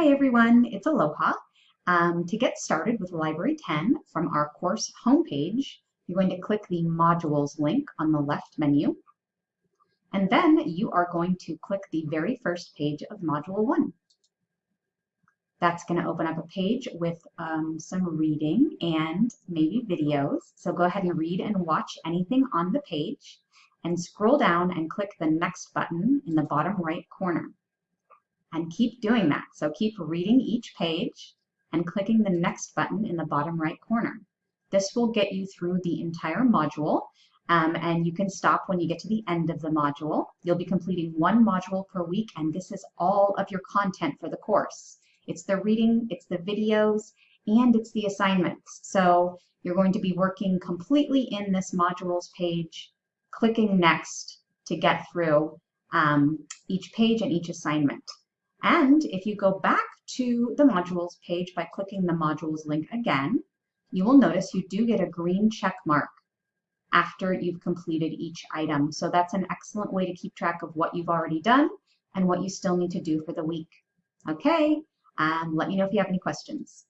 Hi everyone, it's Aloha. Um, to get started with Library 10 from our course homepage, you're going to click the Modules link on the left menu. And then you are going to click the very first page of Module 1. That's going to open up a page with um, some reading and maybe videos. So go ahead and read and watch anything on the page and scroll down and click the Next button in the bottom right corner and keep doing that. So keep reading each page and clicking the next button in the bottom right corner. This will get you through the entire module um, and you can stop when you get to the end of the module. You'll be completing one module per week and this is all of your content for the course. It's the reading, it's the videos, and it's the assignments. So you're going to be working completely in this modules page, clicking next to get through um, each page and each assignment. And if you go back to the modules page by clicking the modules link again, you will notice you do get a green check mark after you've completed each item. So that's an excellent way to keep track of what you've already done and what you still need to do for the week. Okay, um, let me know if you have any questions.